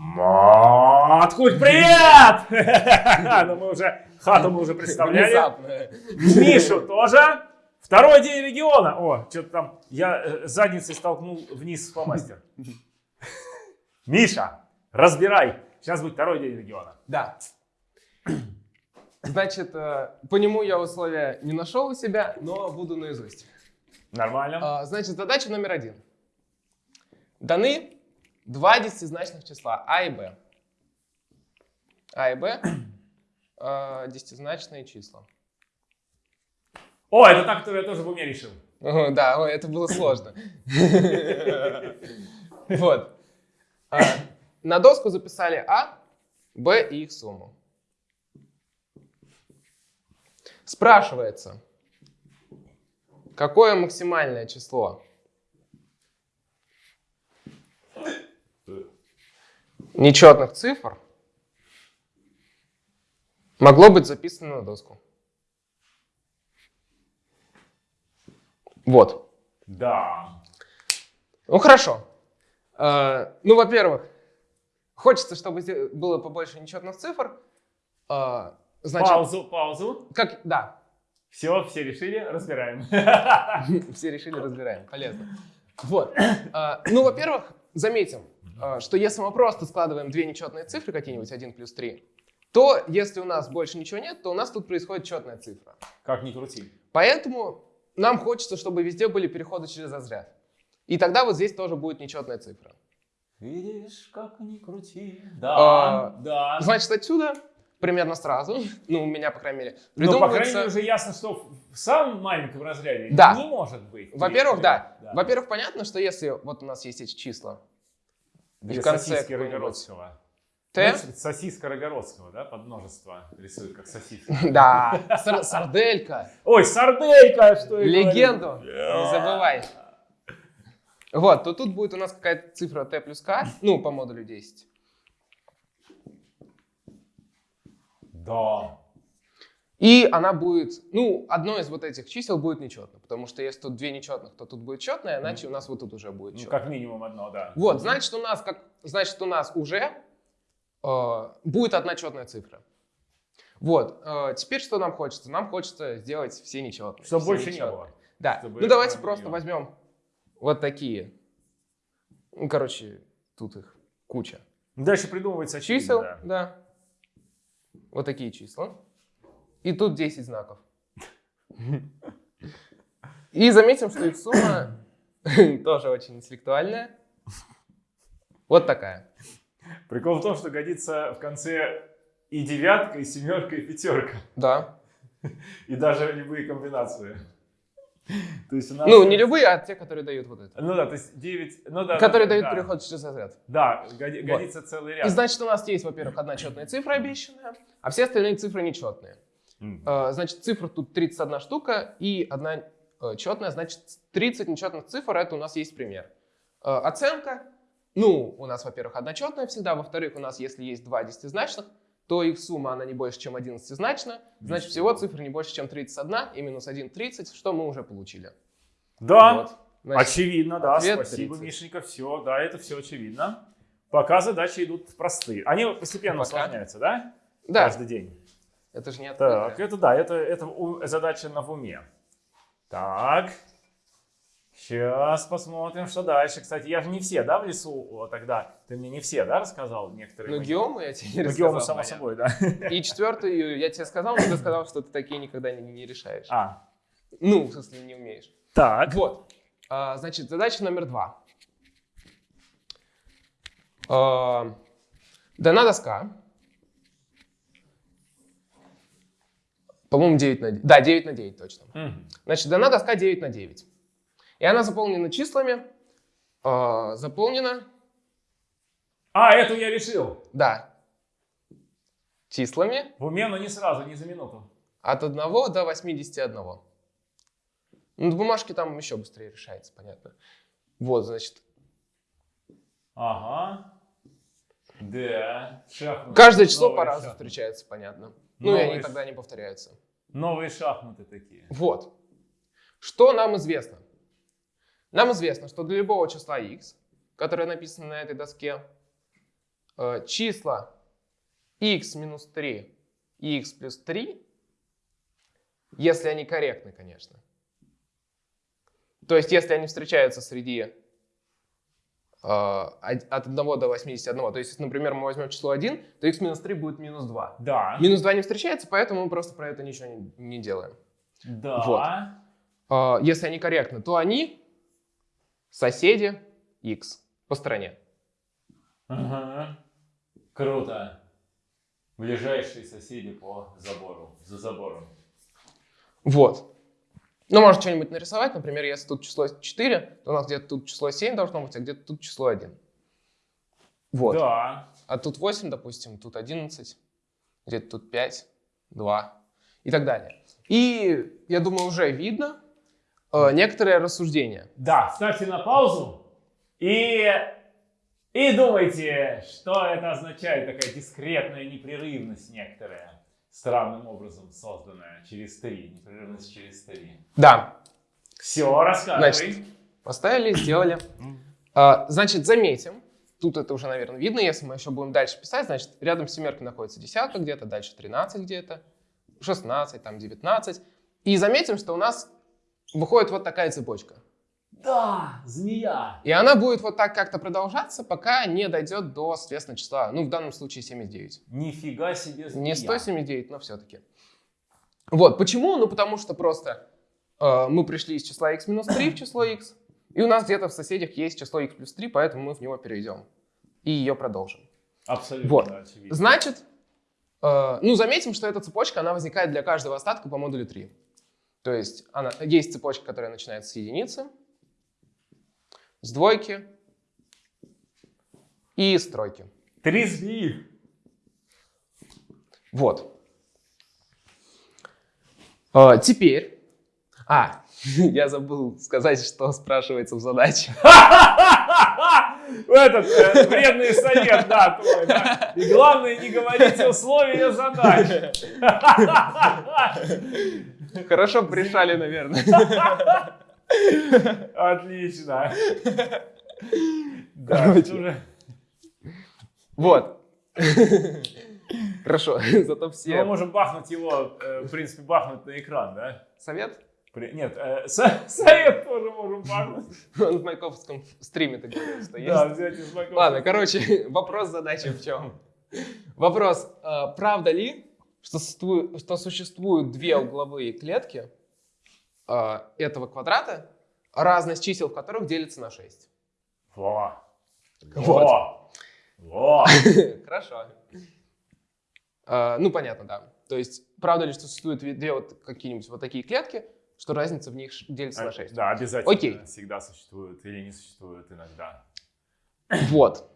Маткуль, привет! Ну мы уже, хату мы уже представляли. Внезапно. Мишу тоже. Второй день региона. О, что-то там, я э, задницей столкнул вниз фломастер. Миша, разбирай. Сейчас будет второй день региона. Да. Значит, э, по нему я условия не нашел у себя, но буду наизусть. Нормально? А, Значит, задача номер один. Даны два десятизначных числа А и Б. А и Б э, десятизначные числа. О, это та, которую я тоже в уме решил. Да, ой, это было сложно. Вот. А, На доску записали А, Б и их сумму. Спрашивается, какое максимальное число нечетных цифр могло быть записано на доску? Вот. Да. Ну хорошо. Э, ну, во-первых, хочется, чтобы было побольше нечетных цифр. Э, значит, Паузу, паузу. как, да, Все, все решили, разбираем. все решили, разбираем. Полезно. Вот. Э, ну, во-первых, заметим, что если мы просто складываем две нечетные цифры, какие-нибудь 1 плюс 3, то если у нас больше ничего нет, то у нас тут происходит четная цифра. Как ни крути. Поэтому нам хочется, чтобы везде были переходы через разряд. И тогда вот здесь тоже будет нечетная цифра. Видишь, как ни крути. А, Да, да. Значит, отсюда примерно сразу, ну, у меня, по крайней мере, Ну, по крайней придумывается... мере, уже ясно, что в самом маленьком разряде Да. не может быть. Во-первых, да. Да. Во-первых, понятно, что если вот у нас есть эти числа, Две в конце Рогородского. Знаешь, сосиска Рогородского, да, под множество рисуют, как сосиска. да, сар- сарделька, Ой, сарделька, что я легенду, не забывай. Вот, то тут будет у нас какая-то цифра t плюс k, ну, по модулю 10. Да. И она будет, ну, одно из вот этих чисел будет нечетно, потому что если тут две нечетных, то тут будет четное, иначе у нас вот тут уже будет Ну, четное. как минимум одно, да. Вот, значит, у нас как, значит, у нас уже э, будет одна четная цифра. Вот, э, теперь что нам хочется? Нам хочется сделать все нечетные. Чтобы все больше не нечетные. было. Да, Чтобы ну давайте просто не- возьмем вот такие. Ну, короче, тут их куча. Дальше придумывается Чисел, да. да. Вот такие числа. И тут 10 знаков. И заметим, что их сумма тоже очень интеллектуальная. Вот такая. Прикол в том, что годится в конце и девятка, и семерка, и пятерка. Да. И даже любые комбинации. То есть у нас... Ну, не любые, а те, которые дают вот это. Ну да, то есть 9... Ну, да, Которые да, дают да. переход через разряд. Да, годи- Вот. годится целый И ряд. значит, у нас есть, во-первых, одна четная цифра обещанная, а все остальные цифры нечетные. Э, Значит, цифр тут 31 штука и одна э, четная, значит, 30 нечетных цифр, это у нас есть пример. Э, Оценка, ну, у нас, во-первых, одна четная всегда, во-вторых, у нас, если есть два десятизначных, то их сумма, она не больше, чем 11-значна, значит, всего цифр не больше, чем 31, и минус 1 — 30, что мы уже получили. Да, Вот. Значит, очевидно, да, спасибо, 30. Мишенька, все, да, это все очевидно. Пока задачи идут простые. Они постепенно Пока. усложняются, да? Да, Каждый день. Это же не Так, открытое. это да, это, это у- задача на в уме. Так. Сейчас посмотрим, что дальше. Кстати, я же не все, да, в лесу тогда? Ты мне не все, да, рассказал некоторые? Ну, мои? геому я тебе не Ну, рассказал. геому, само понятно. собой, да. И четвертую я тебе сказал, но ты сказал, что ты такие никогда не, не решаешь. А, Ну, в смысле, не умеешь. так. Вот. А, значит, задача номер два. А, дана доска. По-моему, 9 на 9. Да, 9 на 9 точно. Мгм. Значит, дана доска 9 на 9. И она заполнена числами. а, заполнена, А, эту я решил. да, числами В уме, но не сразу, не за минуту. от 1 до 81. Ну, на бумажке там еще быстрее решается, понятно. Вот, значит, Ага. Да. Шахматы. Каждое число по-разному шахматы. встречается, понятно. Ну и они тогда не повторяются. Новые шахматы такие. Вот. Что нам известно? Нам известно, что для любого числа x, которое написано на этой доске, э, числа x минус 3 и x плюс 3, если они корректны, конечно. То есть, если они встречаются среди от 1 до 81, то есть, если, например, мы возьмем число 1, то x минус 3 будет минус 2. Да. Минус 2 не встречается, поэтому мы просто про это ничего не, не делаем. Да. Вот. Э, если они корректны, то они соседи x по стороне. Ага. Круто. Ближайшие соседи по забору, за забором. Вот. Ну, можно что-нибудь нарисовать. Например, если тут число 4, то у нас где-то тут число 7 должно быть, а где-то тут число 1. Вот. Да. А тут 8, допустим, тут 11, где-то тут 5, 2 и так далее. И, я думаю, уже видно э, некоторые рассуждения. Да, ставьте на паузу и, и думайте, что это означает, такая дискретная непрерывность некоторая, странным образом созданная через три, непрерывность через три. Да, Все, рассказывай. Значит, поставили, сделали. А, значит, заметим, тут это уже, наверное, видно, если мы еще будем дальше писать, значит, рядом с семеркой находится десятка где-то, дальше 13 где-то, 16, там 19. И заметим, что у нас выходит вот такая цепочка. Да, змея. И она будет вот так как-то продолжаться, пока не дойдет до, соответственно, числа, ну, в данном случае 79. Нифига себе змея. Не 179, но все-таки. Вот, почему? Ну, потому что просто э, мы пришли из числа x минус 3 в число x, и у нас где-то в соседях есть число x плюс 3, поэтому мы в него перейдем и ее продолжим. Абсолютно Вот. очевидно. Значит, э, ну, заметим, что эта цепочка, она возникает для каждого остатка по модулю 3. То есть она, есть цепочка, которая начинается с единицы, с двойки и с тройки. Три змеи. Вот. А, теперь. А, я забыл сказать, что спрашивается в задаче. Этот э, вредный совет, да, твой, да. И главное, не говорите условия задач. Хорошо бы решали, наверное. Отлично. Да, Вот. Хорошо, зато Мы все. можем бахнуть его, э, в принципе, бахнуть на экран, да? Совет? Нет, э, со- совет тоже можем бахнуть. Он в майковском стриме так что есть. Да, взять из Майкрофта. Ладно, короче, вопрос задачи в чем? Вопрос, а, правда ли, что существуют две угловые клетки а, этого квадрата, разность чисел в которых делится на 6? Во. Во. Во. Хорошо. А, Ну, понятно, да. То есть, правда ли, что существуют две- вот какие-нибудь вот такие клетки, что разница в них делится на 6? Да, обязательно. Окей. Всегда существуют или не существуют иногда. Вот.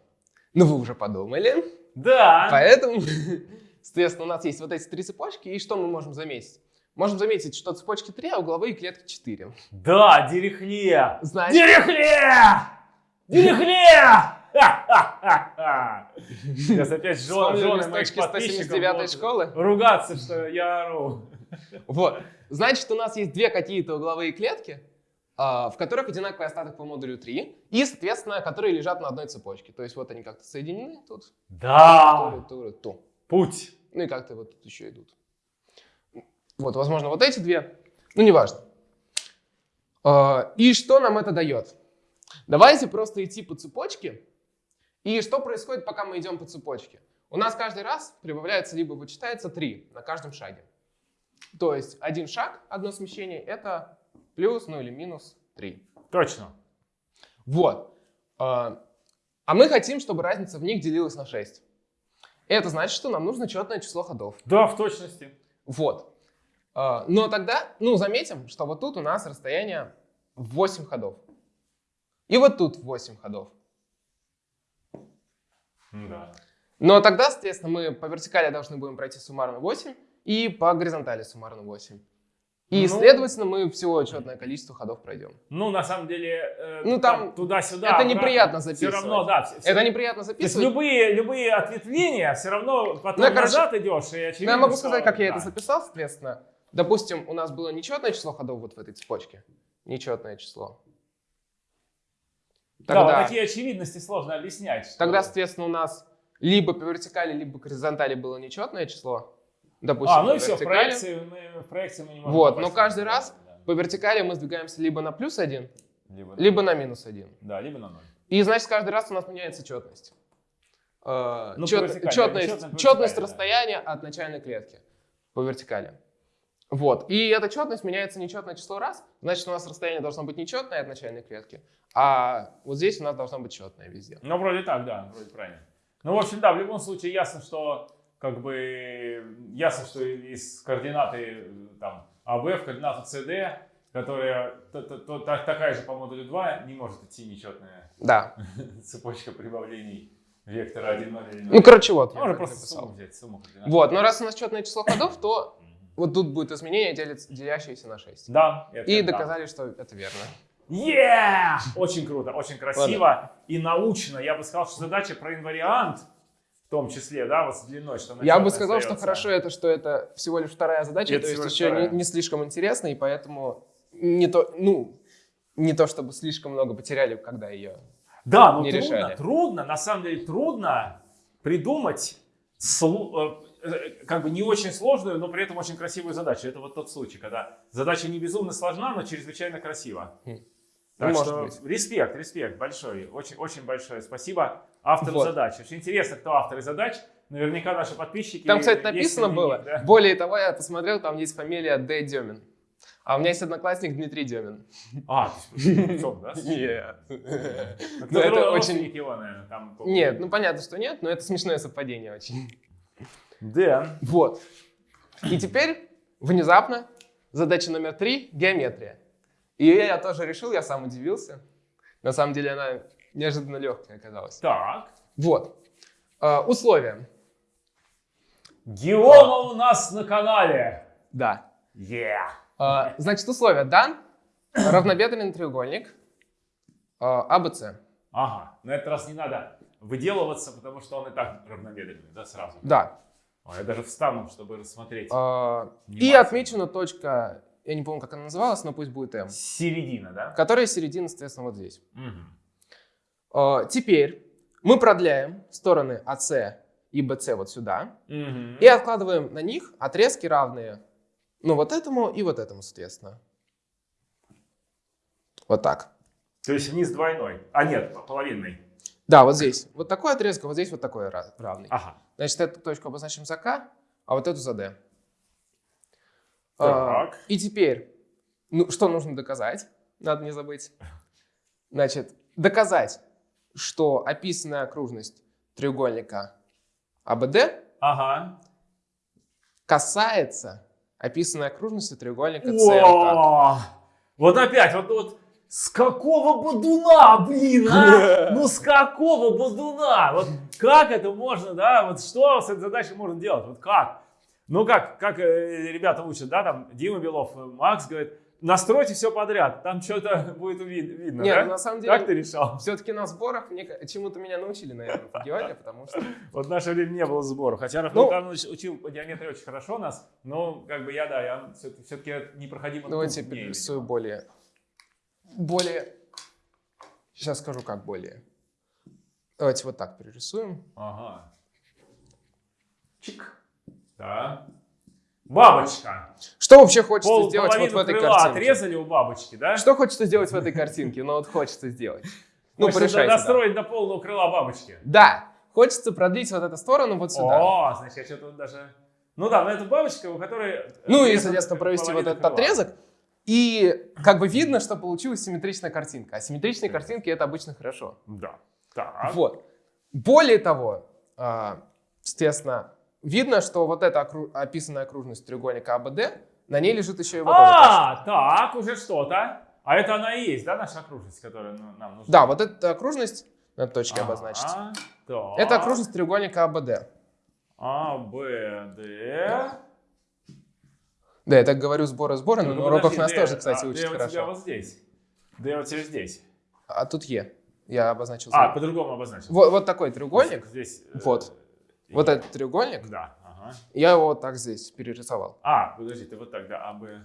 Ну, вы уже подумали. Да. Поэтому, соответственно, у нас есть вот эти три цепочки, и что мы можем заметить? Можем заметить, что цепочки 3, а угловые клетки 4. Да, дерехле. Значит! Дерехле! Ха-ха-ха-ха! Сейчас опять жен- вспомнили жены моих подписчиков 179 будут школы? ругаться, что я ору. Вот. Значит, у нас есть две какие-то угловые клетки, а, в которых одинаковый остаток по модулю 3, и, соответственно, которые лежат на одной цепочке. То есть вот они как-то соединены тут, Да. ту, ту, ту. Путь. Ну и как-то вот тут еще идут. Вот, возможно, вот эти две. Ну, неважно. А, И что нам это дает? Давайте просто идти по цепочке. И что происходит, пока мы идем по цепочке? У нас каждый раз прибавляется либо вычитается 3 на каждом шаге. То есть один шаг, одно смещение, это плюс, ну или минус 3. Точно. Вот. А а мы хотим, чтобы разница в них делилась на 6. Это значит, что нам нужно четное число ходов. Да, в точности. Вот. А, Но тогда, ну, заметим, что вот тут у нас расстояние в 8 ходов. И вот тут 8 ходов. Да. Но тогда, соответственно, мы по вертикали должны будем пройти суммарно 8 и по горизонтали суммарно 8. И, Ну. следовательно, мы всего четное количество ходов пройдем. Ну, на самом деле, э, Ну, там туда-сюда. это обратно. неприятно Все записывать. равно, да. все- Это неприятно То есть записывать. любые, любые ответвления все равно потом Ну, я, короче, назад идешь, и Ну, очевидно, я могу сказать, как я да. это записал, соответственно. Допустим, у нас было нечетное число ходов вот в этой цепочке. Нечетное число. Да, вот Тогда, такие очевидности сложно объяснять. тогда, соответственно, у нас либо по вертикали, либо по горизонтали было нечетное число, допустим, А, ну и все, в проекции, мы, в проекции мы не можем Вот, но каждый раз да. По вертикали мы сдвигаемся либо на плюс один, Либо, либо на минус один. Да, либо на ноль. И значит, каждый раз у нас меняется четность. Э, Ну, чет- четность, четность четность да. расстояния от начальной клетки по вертикали. Вот. И эта четность меняется нечетное число раз. Значит, у нас расстояние должно быть нечетное от начальной клетки, а вот здесь у нас должно быть четное везде. Ну, вроде так, да, вроде правильно. Ну, в общем, да, в любом случае ясно, что как бы ясно, что из координаты э, там АВ в координату СД, которая т- т- то- та- такая же по модулю 2, не может идти нечетная Да. цепочка прибавлений вектора 1, 0 или 0. Ну, короче, вот. Можно просто написал. сумму взять, сумму координат. Вот, но раз у нас четное число ходов, то. Вот тут будет изменение, делящееся на 6. Да. это И да. доказали, что это верно. Yeah! Очень круто, очень красиво и научно. Я бы сказал, что задача про инвариант, в том числе, да, вот с длиной, что Я бы сказал, что остаётся. хорошо это, что это всего лишь вторая задача, Это то есть еще не, вторая. не слишком интересно, и поэтому не то, ну, не то чтобы слишком много потеряли, когда ее. Да, но не трудно, решали. трудно, на самом деле трудно придумать слу- э, как бы не очень сложную, но при этом очень красивую задачу. Это вот тот случай, когда задача не безумно сложна, но чрезвычайно красива. Хм. Так Ну, что быть. респект, респект большой, очень, очень большое спасибо автору Вот. задач. Очень интересно, кто авторы задач. Наверняка наши подписчики. Там, кстати, написано среди было. них, да? Более того, я посмотрел, там есть фамилия Д. Демин. А у меня есть одноклассник Дмитрий Демин. А, да? Нет. Ну, Ну, это очень... его, наверное, там. Нет, ну понятно, что нет, но это смешное совпадение очень. Да. Вот. И теперь, внезапно, задача номер три — геометрия. И ее я тоже решил, я сам удивился. На самом деле она неожиданно легкая оказалась. Так. Вот. Э, условия. Геома у нас на канале. Да. Yeah. Э, значит, условия. Дан равнобедренный треугольник э, АБЦ. Ага, на этот раз не надо выделываться, потому что он и так равнобедренный, да, сразу? Да. О, я даже встану, чтобы рассмотреть. Э, и отмечена точка, я не помню, как она называлась, но пусть будет М, Середина, да? которая середина, соответственно, вот здесь. Мгм. Э, теперь мы продляем стороны АС и БЦ вот сюда. Мгм. И откладываем на них отрезки равные, ну, вот этому и вот этому, соответственно. Вот так. То есть вниз двойной. А нет, половинный. Да, вот здесь вот такой отрезок, вот здесь вот такой ра- равный. Ага. Значит, эту точку обозначим за К, а вот эту за Д. Так. А, и теперь, ну, что нужно доказать? Надо не забыть. Значит, доказать, что описанная окружность треугольника АБД Ага. касается описанной окружности треугольника. О! Вот опять, вот, вот с какого бодуна, блин, а? Ну с какого бодуна? Вот как это можно, да? Вот что с этой задачей можно делать? Вот как? Ну как, как э, ребята учат, да, там Дима Белов, э, Макс говорит, настройте все подряд, там что-то будет видно, Нет, да? на самом деле, Как ты решал? все-таки на сборах мне чему-то меня научили, наверное, в Геоле, потому что... Вот в наше время не было сборов. Хотя Рафаэль Ну- Карлович учил по геометрии очень хорошо нас, но как бы я, да, я все-таки непроходимо Давайте я труднее, перерисую более... Более... Сейчас скажу, как более. Давайте вот так перерисуем. Ага. Чик. Да. Бабочка. Что вообще хочется Пол, сделать вот в этой крыла картинке? отрезали у бабочки, да? Что хочется сделать в этой картинке? Ну вот хочется сделать. Ну, порешайте. достроить до полного крыла бабочки. Да, хочется продлить вот эту сторону вот сюда. О, значит, я что-то даже... Ну да, но это бабочка, у которой... Ну и, соответственно, провести вот этот отрезок. И как бы видно, что получилась симметричная картинка. А симметричные картинки это обычно хорошо. Да. Так. Вот. Более того, а, соответственно, видно, что вот эта окру- описанная окружность треугольника АБД, на ней лежит еще и вот эта А, так, уже что-то. А это она и есть, да, наша окружность, которая ну, нам нужна? Да, вот эта окружность, надо точки обозначить. Ага, так. Это окружность треугольника АБД. А, Б, Д. Да, я так говорю сборы-сборы, но Ну, уроках подожди, нас тоже, кстати, а, учат Д у тебя хорошо. вот здесь. Д у тебя здесь. А тут Е. Я обозначил. А, по-другому обозначил. вот, вот такой треугольник. Здесь. э, Вот. Вот этот треугольник. Да, ага. Я его вот так здесь перерисовал. А, подожди, ты вот так, да, А, Б,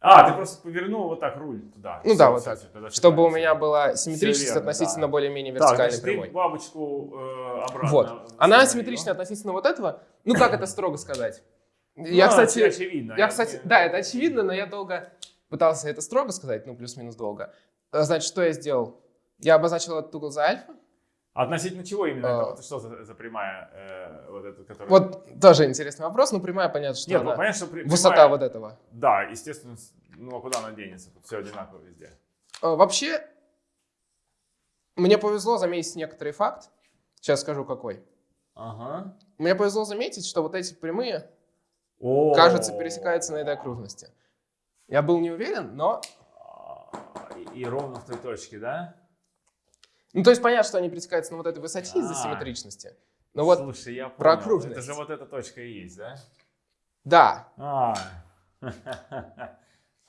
А. А, ты просто повернул вот так руль туда. Ну Всё, да, вот всё, так. всё, тогда Чтобы у меня была симметричность верно, относительно да. более-менее Так, вертикальной ты прямой. бабочку э, обратно. Вот. Она установил. асимметрична относительно вот этого. Ну, как это строго сказать? Я, Ну, кстати, это очевидно. я, кстати, да, это очевидно, но я долго пытался это строго сказать, ну, плюс-минус долго. Э, Значит, что я сделал? Я обозначил этот угол за альфа. Относительно чего именно? А. это? Это что за, за прямая, э, вот эта, которая... Вот тоже интересный вопрос, но прямая, понятно, что Нет, она- ну, понятно, что при- высота прямая- вот этого. Да, естественно, ну а куда она денется? Тут все одинаково везде. Э, Вообще, мне повезло заметить некоторый факт. Сейчас скажу какой. Ага. Мне повезло заметить, что вот эти прямые, О. кажется, пересекаются на этой окружности. Я был не уверен, но... А, И, и ровно в той точке, да? Ну, то есть понятно, что они пересекаются на вот этой высоте из-за А. симметричности. Но вот, Слушай, я понял. про окружность. Это же вот эта точка и есть, да? да, А.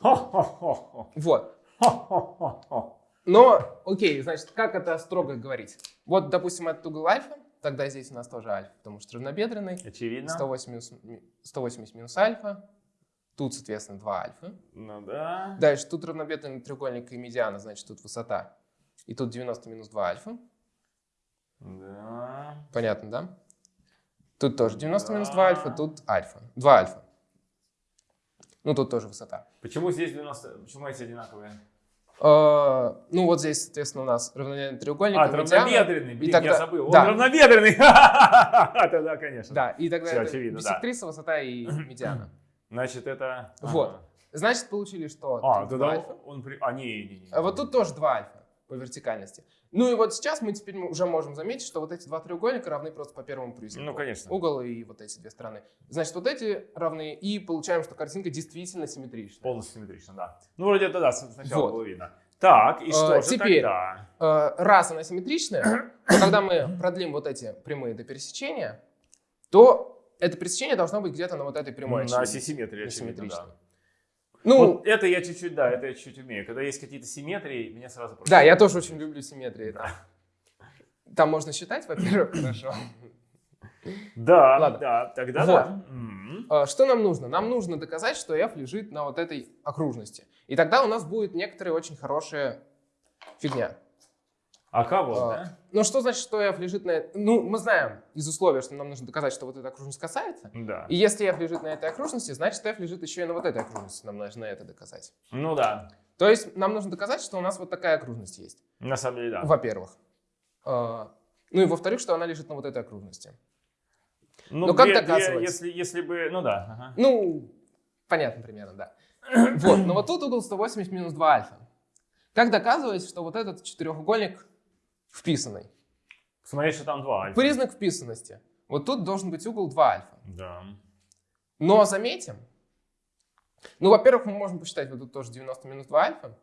Хо-хо-хо-хо. вот. Хо-хо-хо-хо. Но, окей, значит, как это строго говорить? Вот, допустим, этот угол альфа, тогда здесь у нас тоже альфа, потому что равнобедренный. Очевидно. 180, минус- ми- 180 минус альфа. Тут, соответственно, 2 альфа. Ну да. Дальше тут равнобедренный треугольник и медиана, значит, тут высота. И тут 90 минус 2 альфа. Да. Понятно, да? Тут тоже 90 минус 2 Да. альфа, тут альфа. 2 альфа. Ну, тут тоже высота. Почему здесь 90... Почему эти одинаковые? Э, ну, вот здесь, соответственно, у нас равнобедренный треугольник А, и равнобедренный. Блин, тогда- я забыл. Он да. равнобедренный. Тогда, конечно. Да, и тогда Всё это очевидно, да. биссектриса, высота и медиана. Значит, это... Вот. Ага. Значит, получили, что А, тогда 2 альфа. он... при- А, не, не, не. Вот тут тоже 2 альфа по вертикальности. Ну и вот сейчас мы теперь уже можем заметить, что вот эти два треугольника равны просто по первому признаку. Ну, конечно. Угол и вот эти две стороны. Значит, вот эти равны, и получаем, что картинка действительно симметрична. Полностью симметрично, да. Ну, вроде это да, сначала Вот. было видно. Так, и что А, же теперь. тогда? Э, Раз она симметричная, то когда мы продлим вот эти прямые до пересечения, то это пересечение должно быть где-то на вот этой прямой. Ну, на симметрии, очевидно, симметричной. да. Ну, Вот это я чуть-чуть, да, это я чуть-чуть умею. Когда есть какие-то симметрии, меня сразу... да, я тоже очень люблю симметрии. да. Там можно считать, во-первых, хорошо. Да, Ладно. да, тогда Вот. да. А, Что нам нужно? Нам нужно доказать, что f лежит на вот этой окружности. И тогда у нас будет некоторая очень хорошая фигня. А кого, А, да? Ну, что значит, что f лежит на... Ну, мы знаем из условия, что нам нужно доказать, что вот эта окружность касается. Да. И если f лежит на этой окружности, значит f лежит еще и на вот этой окружности. Нам нужно это доказать. Ну да, То есть нам нужно доказать, что у нас вот такая окружность есть. на самом деле, да. Во-первых. А, Ну и во-вторых, что она лежит на вот этой окружности. Ну, ну, как две- две, доказывать? если, если бы, ну да, ага. Ну, понятно примерно, да. Вот, но вот тут угол 180 минус 2 альфа. Как доказывать, что вот этот четырехугольник вписанный? Смотри, что там два альфа. Признак вписанности. Вот тут должен быть угол 2 альфа. Да. Но заметим, ну, во-первых, мы можем посчитать вот тут тоже 90 минус 2 альфа.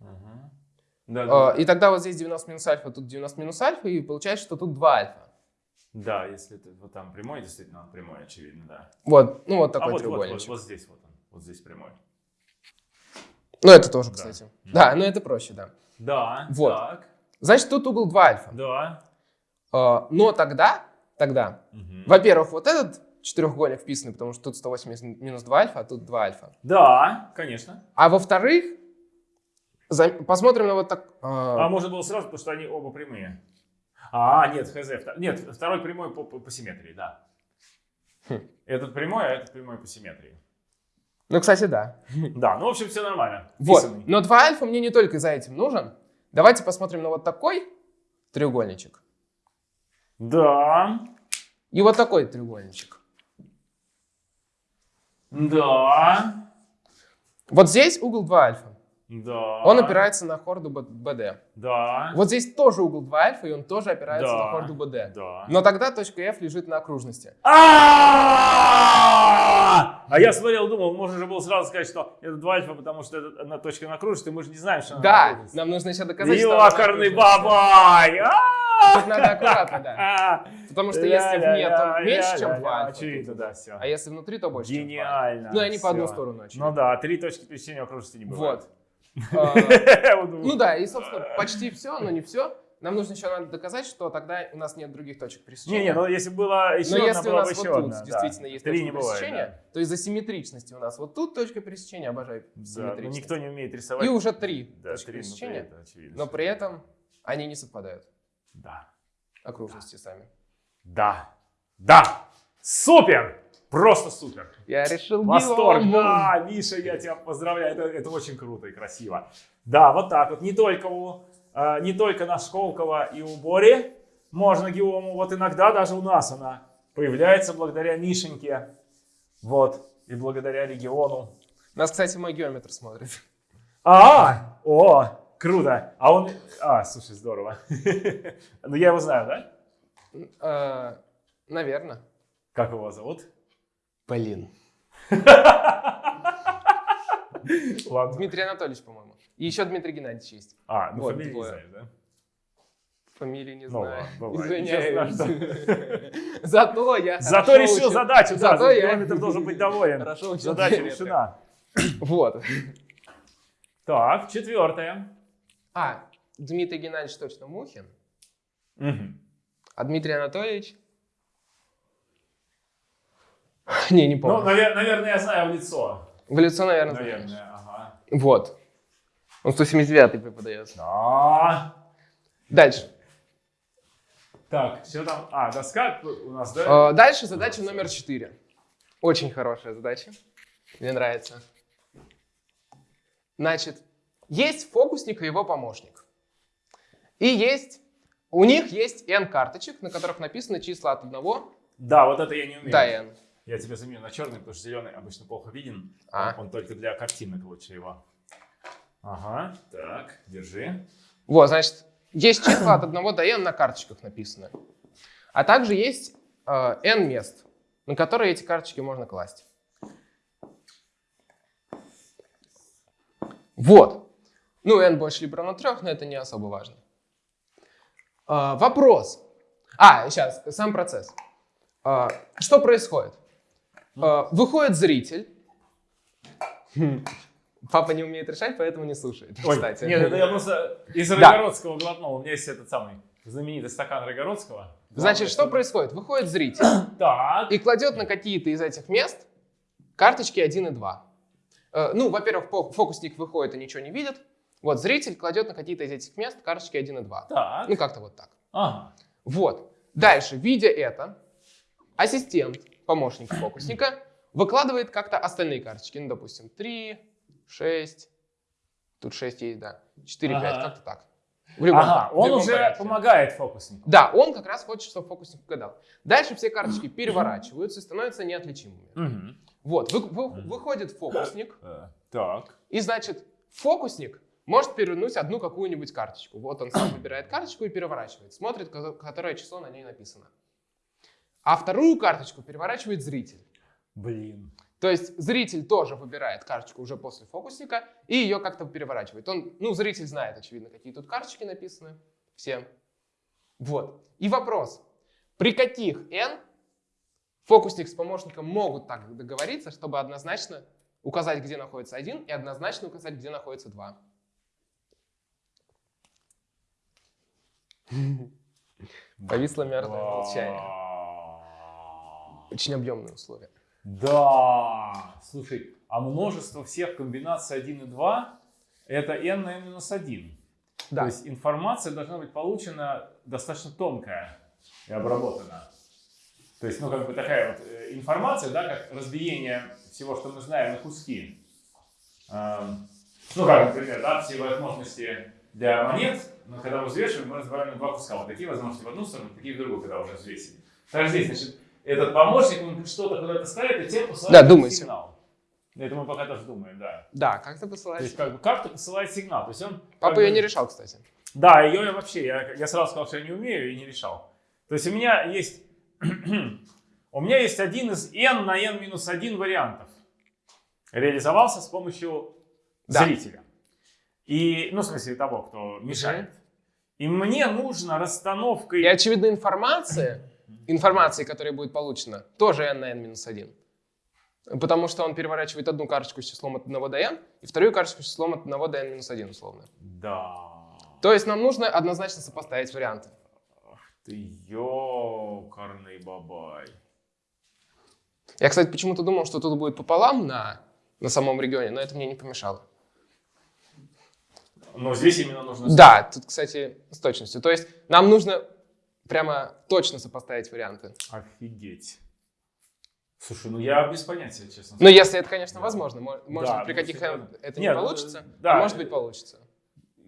Ага. Да, А, да, И тогда вот здесь 90 минус альфа, тут 90 минус альфа, и получается, что тут 2 альфа. да, если это вот там прямой, действительно, он прямой, очевидно, да. Вот, ну вот а такой вот, вот, вот, треугольничек. вот здесь вот он, вот здесь прямой. Ну, это тоже, кстати. Да. Да, но это проще, да. Да, Вот. так, Значит, тут угол 2 альфа. да. А, Но тогда, тогда Мгм. Во-первых, вот этот четырехугольник вписанный, потому что тут 180 минус 2 альфа, а тут 2 альфа. Да, конечно. А во-вторых, за- посмотрим на вот так... А а, можно было сразу, потому что они оба прямые. А, нет, хз. Нет, второй прямой по, по- по симметрии, да. Хм. Этот прямой, а этот прямой по симметрии. Ну, кстати, да. Да, ну, в общем, все нормально. Вот. Вписанный. Но 2 альфа мне не только за этим нужен. Давайте посмотрим на вот такой треугольничек. Да, И вот такой треугольничек. да, Вот здесь угол 2 альфа. Да. Он опирается на хорду БД. Да, Вот здесь тоже угол 2 альфа, и он тоже опирается Да. на хорду БД. да. Но тогда точка F лежит на окружности. А А я смотрел, думал, можно же было сразу сказать, что это 2 альфа, потому что это одна точка на окружности, мы же не знаем, что она на Да, нам нужно еще доказать, что на окружности. бабай! А! Тут надо аккуратно, да. Потому что если вне, то меньше, чем 2 альфа. Очевидно, да, все. А если внутри, то больше, чем 2 альфа. Гениально. Ну, они по одну сторону, очевидно. Ну да, три точки пересечения окружности не бывает. Вот. А. Ну да, и, собственно, почти все, но не все. нам нужно еще надо доказать, что тогда у нас нет других точек пересечения. Не-не, ну если было еще Но одна, если у нас вот тут одна, да. действительно есть Три точка не бывает, пересечения, да. то из-за симметричности у нас вот тут точка пересечения, обожаю Да, но симметричность. никто не умеет рисовать. И уже три Да, точки три, ну, пересечения, это очевидно, но что- при этом они не совпадают, Да. окружности сами. Да. Да. Супер! Просто супер. Я решил Восторг, да, Миша, я тебя поздравляю, это, это очень круто и красиво. Да, вот так вот, не только, у, э, не только на Школково и у Бори можно геому, вот иногда даже у нас она появляется благодаря Мишеньке, вот, и благодаря региону. Нас, кстати, мой геометр смотрит. А, о, круто, а он, а, слушай, здорово. Ну, я его знаю, да? Наверное. Как его зовут? Блин. Ладно. Дмитрий Анатольевич, по-моему. И еще Дмитрий Геннадьевич есть. А, ну Вот, фамилию не знаешь, да? Фамилии не Ну знаю. ладно. Извиняюсь. Зато я Зато решил учу- задачу, да, Зато за я километр должен быть доволен. Хорошо Задача решена. Вот. Так, четвертое. А, Дмитрий Геннадьевич точно Мухин, Мгм. а Дмитрий Анатольевич... Не, не Ну, помню. навер- наверное, я знаю в лицо. В лицо, наверное, знаешь. Наверное, ага. Вот. Он 179 преподает. Да. Дальше. Так, что там? А, доска у нас, да? Э, Дальше задача номер 4. Очень хорошая задача. Мне нравится. Значит, есть фокусник и его помощник. И есть, у них есть n карточек, на которых написаны числа от 1 Да, вот это я не умею. до n. Я тебя заменю на черный, потому что зеленый обычно плохо виден. А. Он, он только для картинок лучше его. Ага, так, держи. Вот, значит, есть числа от 1 до n на карточках написаны. А также есть э, n мест, на которые эти карточки можно класть. Вот. Ну, n больше либо равно 3, но это не особо важно. А, вопрос. А, сейчас, сам процесс. А, что происходит? А, выходит зритель. Папа не умеет решать, поэтому не слушает. Ой, кстати. нет, это я просто из Да. Рогородского глотнул. У меня есть этот самый знаменитый стакан Рогородского. Значит, что происходит? Выходит зритель Так. и кладет на какие-то из этих мест карточки 1 и 2. Э, Ну, во-первых, фо- фокусник выходит и ничего не видит. Вот, зритель кладет на какие-то из этих мест карточки 1 и 2. Так. Ну, как-то вот так. Ага. Вот. Дальше, видя это, ассистент, помощник фокусника, выкладывает как-то остальные карточки. Ну, допустим, 3, 6, тут 6 есть, да, 4, 5, Ага. как-то так. В любом, Ага, в он любом уже порядке. помогает фокуснику. Да, он как раз хочет, чтобы фокусник угадал. Дальше все карточки переворачиваются и становятся неотличимыми. Мгм. Вот, вы- вы- выходит фокусник, Э, Так. и значит, фокусник может перевернуть одну какую-нибудь карточку. Вот он сам выбирает карточку и переворачивает, смотрит, ко- которое число на ней написано. А вторую карточку переворачивает зритель. Блин. То есть зритель тоже выбирает карточку уже после фокусника и ее как-то переворачивает. Он, ну, зритель знает, очевидно, какие тут карточки написаны. Все. Вот. И вопрос. При каких n фокусник с помощником могут так договориться, чтобы однозначно указать, где находится один, и однозначно указать, где находится два? Повисло мертвое молчание. Очень объемные условия. Да. Слушай, а множество всех комбинаций 1 и 2 это n на n-1. То Да. есть информация должна быть получена достаточно тонкая и обработана. То есть, ну, как бы такая вот э, информация, да, как разбиение всего, что мы знаем, на куски. Эм, ну, как, например, да, все возможности для монет, но когда мы взвешиваем, мы разбиваем на два куска. Вот такие возможности в одну сторону, такие в другую, когда уже взвесили. Так здесь, значит, этот помощник, он что-то куда-то ставит, и тебе посылает Да, думайте. сигнал. Это мы пока тоже думаем, да. Да, как ты То есть, как бы, как-то посылает сигнал. То есть он... Папа как ее бы- не решал, кстати. да, ее я вообще, я, я сразу сказал, что я не умею и не решал. То есть у меня есть, у меня есть один из n на n минус 1 вариантов. Реализовался с помощью Да. зрителя. И, ну, в смысле того, кто мешает. И мне нужно расстановкой... И, очевидно, информация, информации, которая будет получена, тоже n на n минус 1. Потому что он переворачивает одну карточку с числом от 1 до n, и вторую карточку с числом от 1 до n минус 1, условно. Да. То есть нам нужно однозначно сопоставить варианты. Ты ёкарный бабай. Я, кстати, почему-то думал, что тут будет пополам на, на самом регионе, но это мне не помешало. Но здесь именно нужно... Да, тут, кстати, с точностью. То есть нам нужно прямо точно сопоставить варианты. Офигеть. Слушай, ну я без понятия, честно. Ну, если это, конечно, возможно. Мо- Может, Да, при каких это Нет, не ну, получится, да. может быть, получится.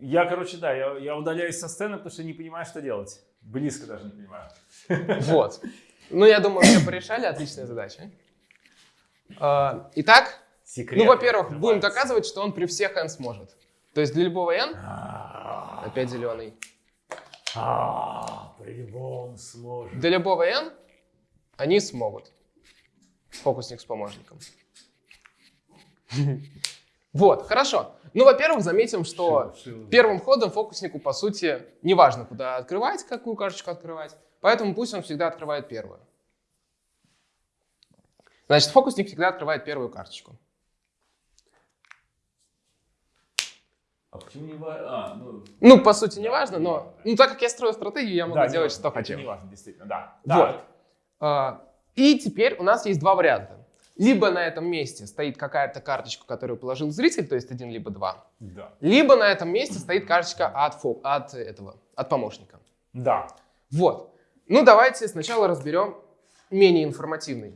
Я, короче, да, я, я удаляюсь со сцены, потому что не понимаю, что делать. Близко даже не понимаю. Вот. Ну, я думаю, все порешали. Отличная задача. А, Итак, Секрет. ну, во-первых, будем доказывать, что он при всех n сможет. То есть для любого n, А, опять зеленый, а, По-любому сможет. для любого n они смогут. Фокусник с помощником. Вот, хорошо. Ну, во-первых, заметим, что первым ходом фокуснику, по сути, не важно, куда открывать, какую карточку открывать. Поэтому пусть он всегда открывает первую. Значит, фокусник всегда открывает первую карточку. А почему не важно? А, ну, Ну, по сути, не важно, но ну, так как я строю стратегию, я могу да, делать, что хочу. Не важно, действительно, да. Вот. А, И теперь у нас есть два варианта. Либо на этом месте стоит какая-то карточка, которую положил зритель, то есть один либо два. Да. Либо на этом месте стоит карточка от, фо- от этого, от помощника. Да. Вот. Ну, давайте сначала разберем менее информативный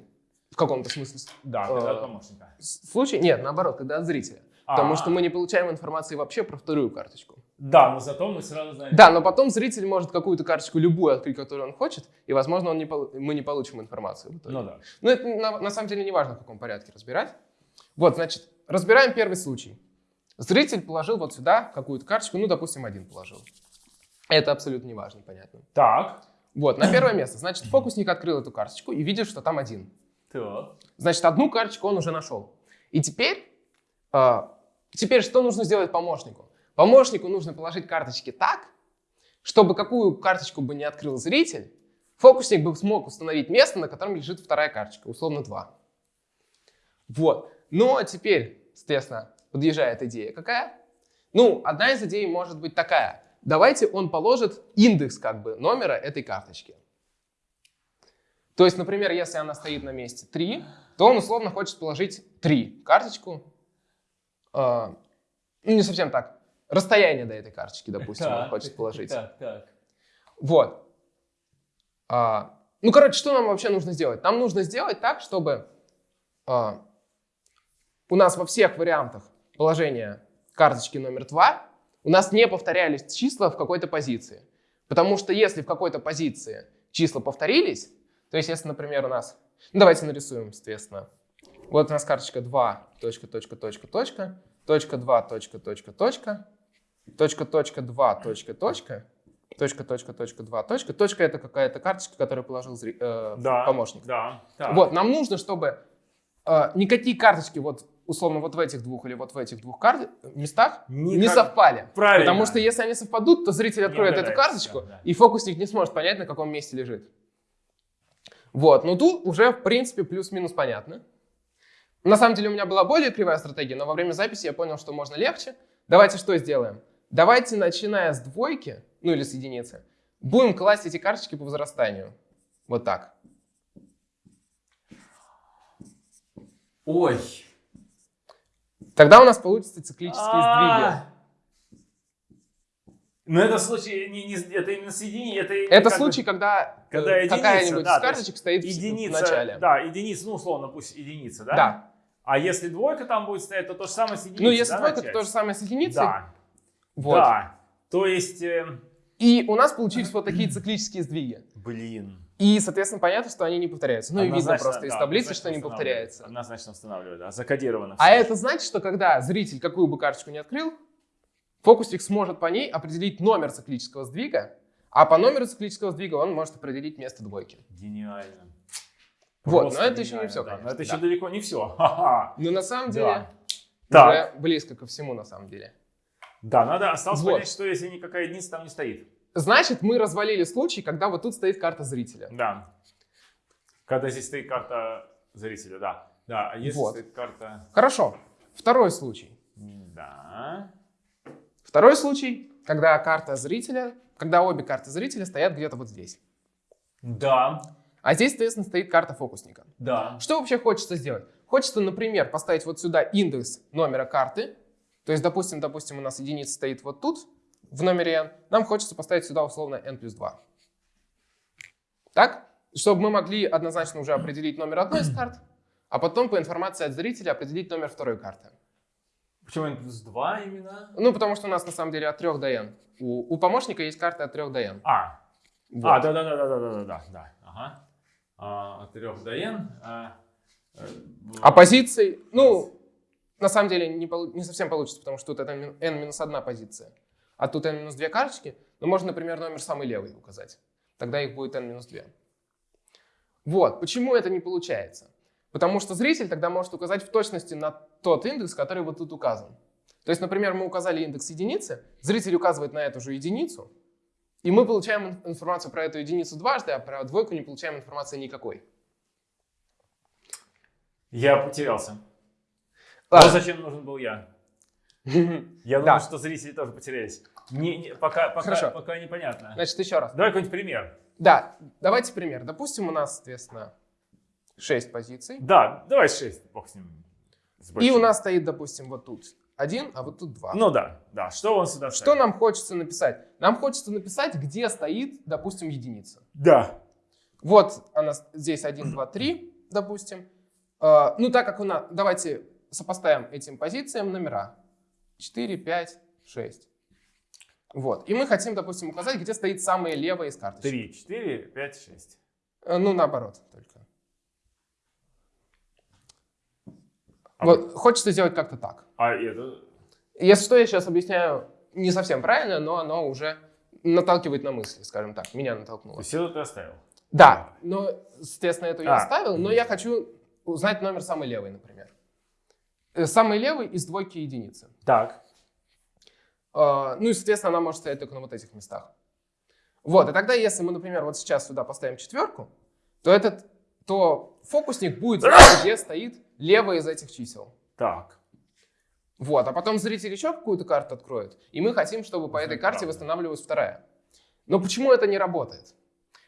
в каком-то смысле Да, когда от Э, помощника. случай. Нет, наоборот, когда от зрителя. Потому А. что мы не получаем информации вообще про вторую карточку. Да, но зато мы сразу знаем. Да, но потом зритель может какую-то карточку, любую открыть, которую он хочет, и, возможно, он не мы не получим информацию. в итоге. Ну да. Но это на, на самом деле не важно, в каком порядке разбирать. Вот, значит, разбираем первый случай. Зритель положил вот сюда какую-то карточку, ну, допустим, один положил. Это абсолютно не важно, понятно. Так. Вот, на первое место. Значит, фокусник открыл эту карточку и видит, что там один. Так. Значит, одну карточку он уже нашел. И теперь, а, теперь что нужно сделать помощнику? Помощнику нужно положить карточки так, чтобы какую карточку бы не открыл зритель, фокусник бы смог установить место, на котором лежит вторая карточка, условно 2. Вот. Ну, а теперь, соответственно, подъезжает идея какая? Ну, одна из идей может быть такая. Давайте он положит индекс как бы номера этой карточки. То есть, например, если она стоит на месте 3, то он условно хочет положить 3 карточку. Э, ну, не совсем так. Расстояние до этой карточки, допустим, он Так, хочет так, положить. Так, так. Вот. А, ну, короче, что нам вообще нужно сделать? Нам нужно сделать так, чтобы а, у нас во всех вариантах положения карточки номер 2 у нас не повторялись числа в какой-то позиции. Потому что если в какой-то позиции числа повторились, то есть если, например, у нас... Ну, давайте нарисуем, соответственно. Вот у нас карточка 2, точка, точка, точка, точка, точка 2, точка, точка, точка, точка, точка, 2, точка, точка, точка, точка, точка, 2, точка. Точка — это какая-то карточка, которую положил э, Да. помощник. Да. Так. Вот, нам нужно, чтобы э, никакие карточки вот условно вот в этих двух или вот в этих двух кар- местах не Никак- совпали. Правильно. Потому что если они совпадут, то зритель откроет эту карточку, да. и фокусник не сможет понять, на каком месте лежит. Вот, но тут уже, в принципе, плюс-минус понятно. На самом деле у меня была более кривая стратегия, но во время записи я понял, что можно легче. Давайте что сделаем? Давайте, начиная с двойки, ну или с единицы, будем класть эти карточки по возрастанию. Вот так. Ой. Тогда у нас получатся циклические сдвиги. А. Но это случай, не, не, это именно соединение, это... Это как бы случай, когда, э, когда единица, какая-нибудь да, из то карточек стоит в- единица, в начале. Да, единица, ну условно, пусть единица, да? Да. А если двойка там будет стоять, то то же самое с единицей, Ну, если да, двойка, то начать? то же самое с единицей. Да, Вот. да. То есть, э, И у нас получились вот такие циклические сдвиги. блин. И, соответственно, понятно, что они не повторяются. Ну и видно просто из да, таблицы, однозначно что не повторяется. Однозначно устанавливаю, да, закодировано. А всё. это значит, что когда зритель какую бы карточку не открыл, фокусник сможет по ней определить номер циклического сдвига, а по номеру циклического сдвига он может определить место двойки. Гениально. Вот, Просто но это еще не все, да. конечно, Но это да. еще далеко не все. Но на самом Да. деле Так. уже близко ко всему, на самом деле. Да, надо осталось Вот. понять, что если никакая единица там не стоит. Значит, мы развалили случай, когда вот тут стоит карта зрителя. Да. Когда здесь стоит карта зрителя, да. Да, а если Вот. стоит карта... Хорошо. Второй случай. Да. Второй случай. когда карта зрителя, когда обе карты зрителя стоят где-то вот здесь. Да, А здесь, соответственно, стоит карта фокусника. да. Что вообще хочется сделать? Хочется, например, поставить вот сюда индекс номера карты. То есть, допустим, допустим, у нас единица стоит вот тут, в номере n. Нам хочется поставить сюда условно n плюс 2. Так? Чтобы мы могли однозначно уже определить номер одной из карт, а потом по информации от зрителя определить номер второй карты. Почему n плюс 2 именно? Ну, потому что у нас на самом деле от 3 до n. У, у помощника есть карта от 3 до n. А, Вот. а, да, да, да, да, да, да, да, да, ага. А, от 3 до n. А, э, А позиций, ну, на самом деле не, не совсем получится, потому что тут это мин- n-1 позиция, а тут n-2 карточки. Но можно, например, номер самый левый указать. Тогда их будет n-2. Вот. Почему это не получается? Потому что зритель тогда может указать в точности на тот индекс, который вот тут указан. То есть, например, мы указали индекс единицы, зритель указывает на эту же единицу, и мы получаем ин- информацию про эту единицу дважды, а про двойку не получаем информации никакой. Я потерялся. Ладно. Вот зачем нужен был я. Я думаю, что зрители тоже потерялись. Не, не- пока, пока, Хорошо. пока непонятно. Значит, еще раз. Давай какой-нибудь пример. Да, давайте пример. Допустим, у нас, соответственно, 6 позиций. Да, давай 6, бог с ним. с И у нас стоит, допустим, вот тут один, а вот тут два. Ну да, да. Что он сюда Что ставит? нам хочется написать? Нам хочется написать, где стоит, допустим, единица. Да. Вот она здесь 1, 2, 3, допустим. Э, Ну, так как у нас... Давайте сопоставим этим позициям номера. 4, 5, 6. Вот. И мы хотим, допустим, указать, где стоит самая левая из карточек. 3, 4, 5, 6. Э, Ну, наоборот только. А Вот, хочется сделать как-то так. А это... Если что, я сейчас объясняю не совсем правильно, но оно уже наталкивает на мысли, скажем так. Меня То натолкнуло. есть это ты оставил? Да, но, естественно, это я А. оставил, но я хочу узнать номер самой левой, например. Э, Самый левый из двойки единицы. Так. А, Ну и, соответственно, она может стоять только на вот этих местах. Вот, и тогда, если мы, например, вот сейчас сюда поставим четверку, то этот, то фокусник будет знать, где стоит левая из этих чисел. Так. Вот, а потом зритель еще какую-то карту откроет, и мы хотим, чтобы по Это этой карте восстанавливалась вторая. Но почему это не работает?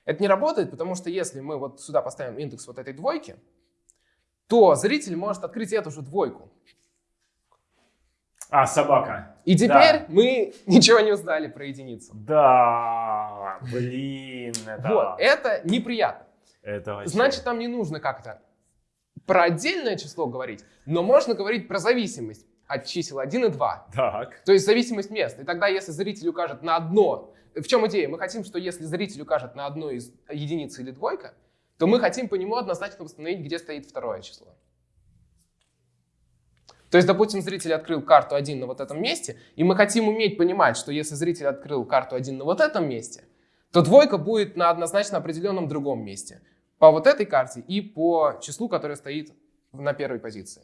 Это не работает, потому что если мы вот сюда поставим индекс вот этой двойки, то зритель может открыть эту же двойку. А, собака. И теперь мы ничего не узнали про единицу. Да, блин, это... Вот, это неприятно. Это вообще... Значит, нам не нужно как-то про отдельное число говорить, но можно говорить про зависимость от чисел 1 и 2. Так. То есть зависимость мест. И тогда, если зритель укажет на одно... В чем идея? Мы хотим, что если зритель укажет на одну из единиц или двойка, то мы хотим по нему однозначно восстановить, где стоит второе число. То есть, допустим, зритель открыл карту 1 на вот этом месте, и мы хотим уметь понимать, что если зритель открыл карту 1 на вот этом месте, то двойка будет на однозначно определенном другом месте. По вот этой карте и по числу, которое стоит на первой позиции.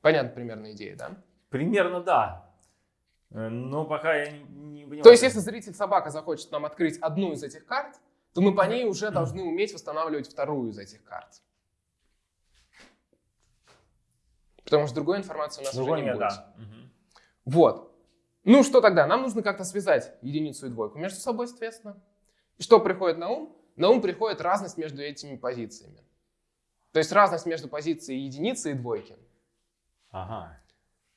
Понятна примерно идея, да? Примерно да. Э, Но пока я не, не понимаю. То есть, если зритель собака захочет нам открыть одну из этих карт, то мы по ней уже должны уметь восстанавливать вторую из этих карт. Потому что другой информации у нас Другой уже не нет, будет. да. Мгм. Вот. Ну что тогда? Нам нужно как-то связать единицу и двойку между собой, соответственно. И что приходит на ум? На ум приходит разность между этими позициями. То есть разность между позицией единицы и двойки. Ага.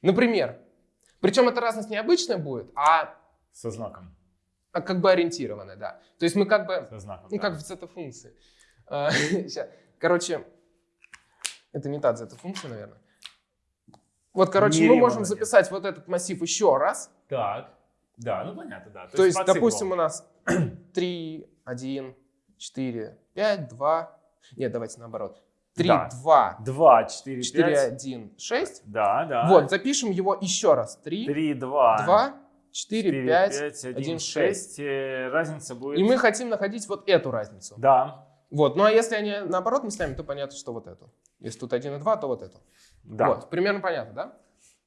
Например, причем эта разность не обычная будет, а, Со знаком. а как бы ориентированная, да. То есть мы как бы Со знаком. Ну, да. как в зета-функции. А. Короче, это не та зета-функция, наверное. Вот, короче, мы можем записать вот этот массив еще раз. Так. Да, ну понятно, да. То есть, допустим, у нас 3, 1, 4, 5, 2. Нет, давайте наоборот. 3, Да. 2, 2, 4, 4, 5. 1, 6. Да, да. Вот, запишем его еще раз. 3, 3, 2, 2, 4, 5. 1, 1, 6. Э, Разница будет... И мы хотим находить вот эту разницу. Да, Вот, ну а если они наоборот местами, то понятно, что вот эту. Если тут 1 и 2, то вот эту. да. Вот, примерно понятно, да?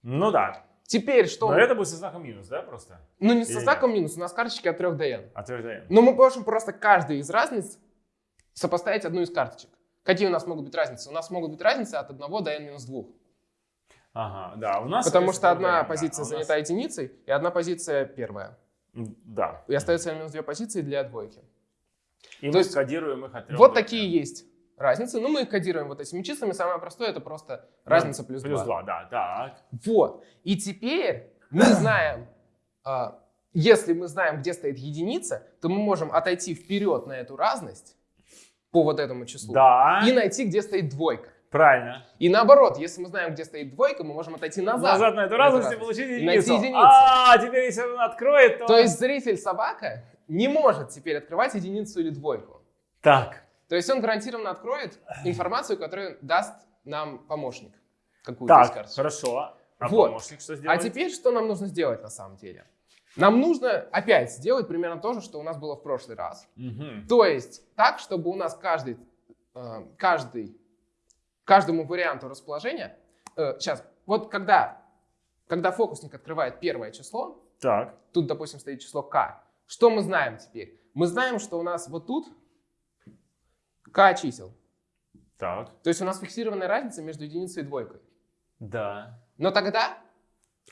Ну да. Теперь что? Но это будет со знаком минус, да, просто? Ну не со Или знаком минус, у нас карточки от 3 до n. Отверждаем. Но мы можем просто каждый из разниц сопоставить одну из карточек. Какие у нас могут быть разницы? У нас могут быть разницы от 1 до n минус 2. Ага, да, у нас... Потому что одна да, позиция а у нас- занята единицей, и одна позиция первая. Да. И остается минус две позиции для двойки. И То мы есть кодируем их от трех Вот до такие трех. есть разницы. Ну, мы их кодируем вот этими числами. Самое простое это просто разница плюс, Плюс 2. 2, да, так. Вот. И теперь мы знаем, а, если мы знаем, где стоит единица, то мы можем отойти вперед на эту разность по вот этому числу Да, и найти, где стоит двойка. правильно. И наоборот, если мы знаем, где стоит двойка, мы можем отойти назад. Назад на эту разность и получить И найти единицу. единицу. А, теперь если он откроет, то... То есть зритель собака не может теперь открывать единицу или двойку. Так, То есть он гарантированно откроет информацию, которую даст нам помощник. Какую-то из так, карточек. хорошо. А Вот. помощник что А сделает? теперь что нам нужно сделать на самом деле? Нам нужно опять сделать примерно то же, что у нас было в прошлый раз. Мгм. То есть так, чтобы у нас каждый, э, каждый, каждому варианту расположения... э, сейчас, вот когда, когда фокусник открывает первое число, Так, тут, допустим, стоит число k, что мы знаем теперь? Мы знаем, что у нас вот тут k чисел. так, То есть у нас фиксированная разница между единицей и двойкой. да. Но тогда,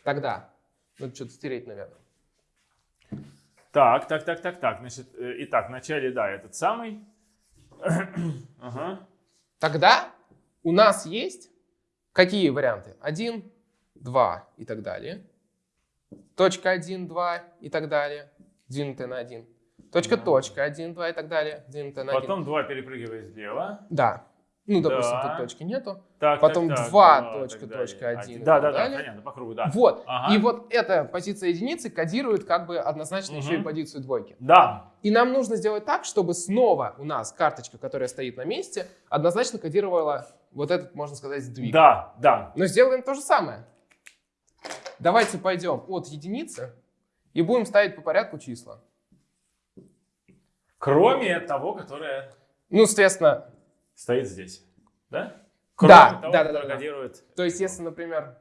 тогда, надо что-то стереть, наверное. Так, так, так, так, так. Значит, э, итак, вначале, да, этот самый. Ага. Тогда у нас есть какие варианты? 1, 2 и так далее. Точка 1, 2 и так далее. Двинутая на 1. Точка, Да. точка 1, 2 и так далее. Двинутая на 1. Потом 2 перепрыгивает влево. Да. Ну, допустим, Да. тут точки нету. Так, Потом так, так, два, два, точка, точка, один и Да, так да, да, далее. понятно, по кругу, да. Вот. Ага. И вот эта позиция единицы кодирует как бы однозначно еще и позицию двойки. Да, И нам нужно сделать так, чтобы снова у нас карточка, которая стоит на месте, однозначно кодировала вот этот, можно сказать, сдвиг. да, да. Но сделаем то же самое. Давайте пойдем от единицы и будем ставить по порядку числа. Кроме того, которое Ну, соответственно, стоит здесь. Да? Да, того, да, да, да, да. кодирует то есть если, например,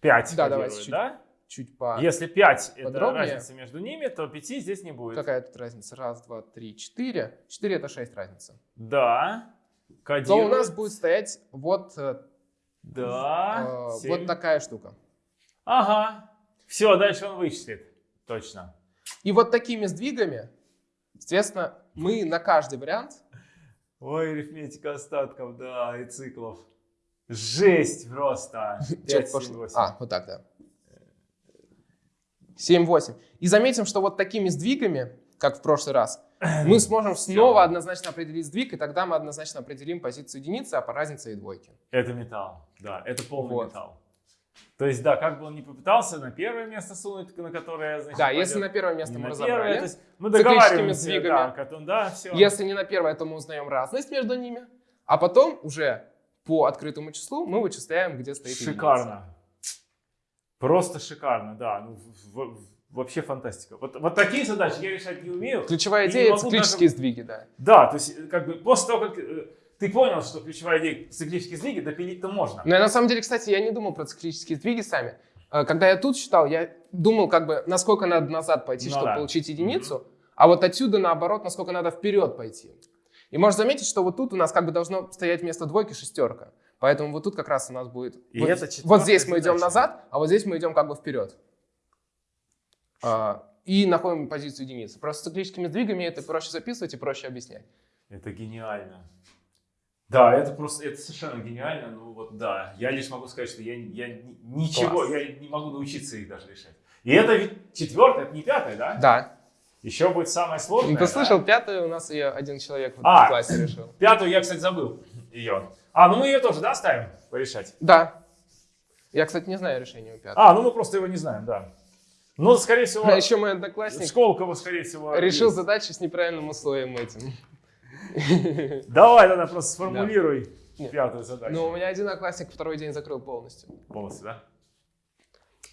5 Да, давайте чуть да? чуть по... Если 5 это разница между ними, то 5 здесь не будет. Какая тут разница? Раз, два, три, четыре. Четыре это шесть разница. Да. То Кодирует. у нас будет стоять вот, э, Да. э, вот такая штука. Ага. Все, дальше он вычислит. Точно. И вот такими сдвигами, соответственно, мы на каждый вариант Ой, арифметика остатков, да, и циклов. Жесть просто. Чё 5, пошло? 7, 8. А, вот так, да. 7-8. И заметим, что вот такими сдвигами, как в прошлый раз, мы сможем снова однозначно определить сдвиг, и тогда мы однозначно определим позицию единицы, а по разнице и двойки. Это металл, да, это полный Вот. металл. То есть, да, как бы он ни попытался на первое место сунуть, на которое, значит, Да, если на первое место не мы на разобрали, первое, то есть мы договариваемся, сдвигами. да, он- да, все. если не на первое, то мы узнаем разность между ними, а потом уже по открытому числу мы вычисляем, где стоит единица. Шикарно. Просто шикарно, да. Ну, в- в- вообще фантастика. Вот, вот такие задачи я решать не умею. Ключевая не идея — могу циклические сдвиги, да. Да, то есть, э, как бы после того, как э, ты понял, что ключевая идея циклические сдвиги, допилить-то можно. Но я, на самом деле, кстати, я не думал про циклические сдвиги сами. Э, Когда я тут считал, я думал, как бы, насколько надо назад пойти, Ну чтобы да. получить единицу, а вот отсюда, наоборот, насколько надо вперед пойти. И можно заметить, что вот тут у нас как бы должно стоять вместо двойки шестерка. Поэтому вот тут как раз у нас будет... И вот, это вот здесь мы идем задача. назад, а вот здесь мы идем как бы вперед. А, и находим позицию единицы. Просто циклическими сдвигами это проще записывать и проще объяснять. Это гениально. Да, это просто, это совершенно гениально. Ну вот да, я лишь могу сказать, что я, я ни- ничего, Класс. я не могу научиться их даже решать. И это ведь четвертое, это не пятое, да? Да. Еще будет самое сложное. Ты да? слышал, пятую у нас ее один человек в А. классе решил. Пятую я, кстати, забыл ее. А, ну мы ее тоже, да, ставим порешать? Да. Я, кстати, не знаю решения у пятой. А, ну мы просто его не знаем, да. Ну, скорее всего, А еще мой одноклассник Сколково, скорее всего. решил есть. задачу с неправильным условием этим. Давай тогда просто сформулируй Нет. пятую задачу. Но у меня один одноклассник второй день закрыл полностью. Полностью, да?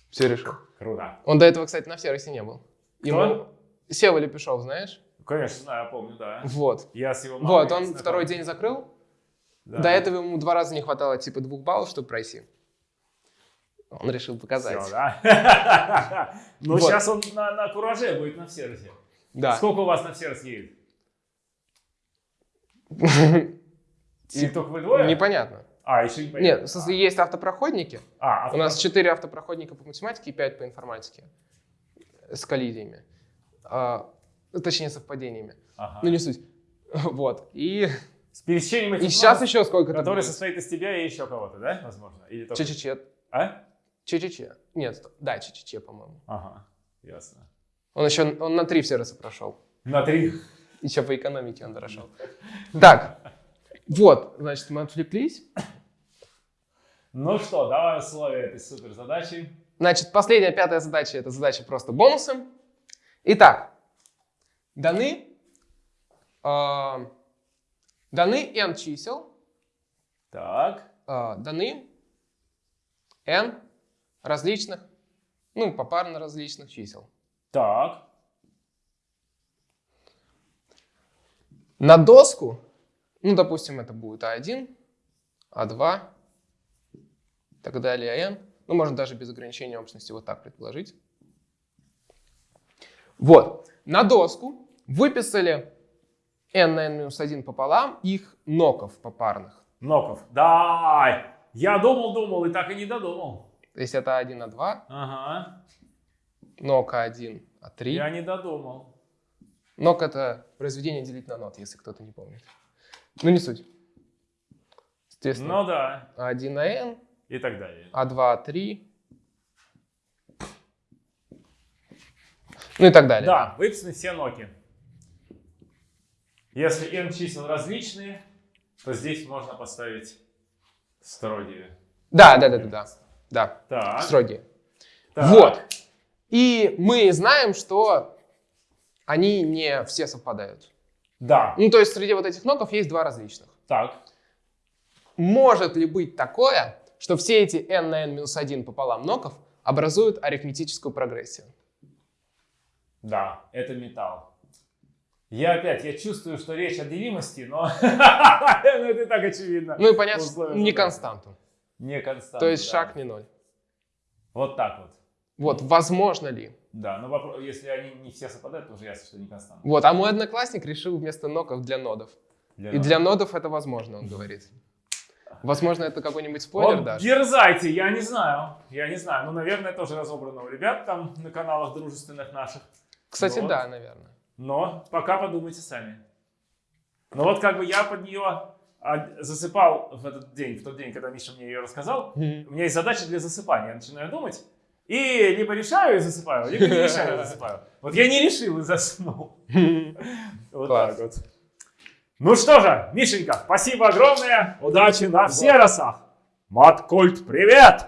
Все решил. Круто. Он до этого, кстати, на Феросе не был. Кто? Ему Сева Лепешов, знаешь? Конечно, знаю, я помню, да. Вот. Я с его мамой Вот, он знаком. второй день закрыл. Да. До этого ему два раза не хватало типа двух баллов, чтобы пройти. Он решил показать. Всё, да? Ну, Вот. сейчас он на, на кураже будет на сервисе. Да. Сколько у вас на сервис едет? Только вы двое? Непонятно. А, еще не Нет, в смысле, есть автопроходники. А, У нас четыре автопроходника по математике и пять по информатике с коллизиями. а, точнее совпадениями. Ага. Ну не суть. Вот. И, С пересечением и этих сейчас нотов, еще сколько-то который будет. состоит из тебя и еще кого-то, да, возможно? Или только- Че-че-че. А? Че-че-че. Нет, стоп. да, че-че-че, по-моему. Ага, ясно. Он еще он на три все раза прошел. На три. Еще по экономике он дошел. Так, вот, значит, мы отвлеклись. Ну что, давай условия этой супер задачи. Значит, последняя, пятая задача, это задача просто бонусы. Итак, даны, э, даны n чисел, Так, э, даны n различных, ну, попарно различных чисел. так, На доску, ну, допустим, это будет А1, А2, и так далее, n. Ну, можно даже без ограничения общности вот так предположить. Вот, на доску выписали n на n-1 пополам их ноков попарных. Ноков. Дай! Я думал, думал и так и не додумал. То есть это А1, А2, Ага, нок А1, А3. я не додумал. Нок это произведение делить на нот, если кто-то не помнит. Ну, не суть. Соответственно, Ну да, А1 на n, и так далее. А2, А3. Ну и так далее. Да, выписаны все ноки. Если n чисел различные, то здесь можно поставить строгие. Да, да, да, да, да. Да, Так, строгие. так. Вот. И мы знаем, что они не все совпадают. Да, Ну, то есть среди вот этих ноков есть два различных. так. Может ли быть такое, что все эти n на n-1 пополам ноков образуют арифметическую прогрессию? Да, это металл. Я опять, я чувствую, что речь о делимости, но ну, это и так очевидно. Ну и понятно, что не константу. Не константа. То есть шаг не ноль. Вот так вот. Вот, возможно ли? Да, но вопрос, если они не все совпадают, то уже ясно, что не константа. Вот, а мой одноклассник решил вместо ноков для нодов. Для И нас. для нодов это возможно, он говорит. Возможно, это какой-нибудь спойлер Вот даже. дерзайте, я не знаю. Я не знаю. Ну, наверное, тоже разобрано у ребят там на каналах дружественных наших. Кстати, Вот. да, наверное. Но пока подумайте сами. Ну вот как бы я под нее засыпал в этот день, в тот день, когда Миша мне ее рассказал. У меня есть задача для засыпания. Я начинаю думать. И либо решаю и засыпаю, либо не решаю и засыпаю. Вот я не решил и заснул. Вот так вот. Ну что же, Мишенька, спасибо огромное. Удачи на всеросах. Маткульт, привет!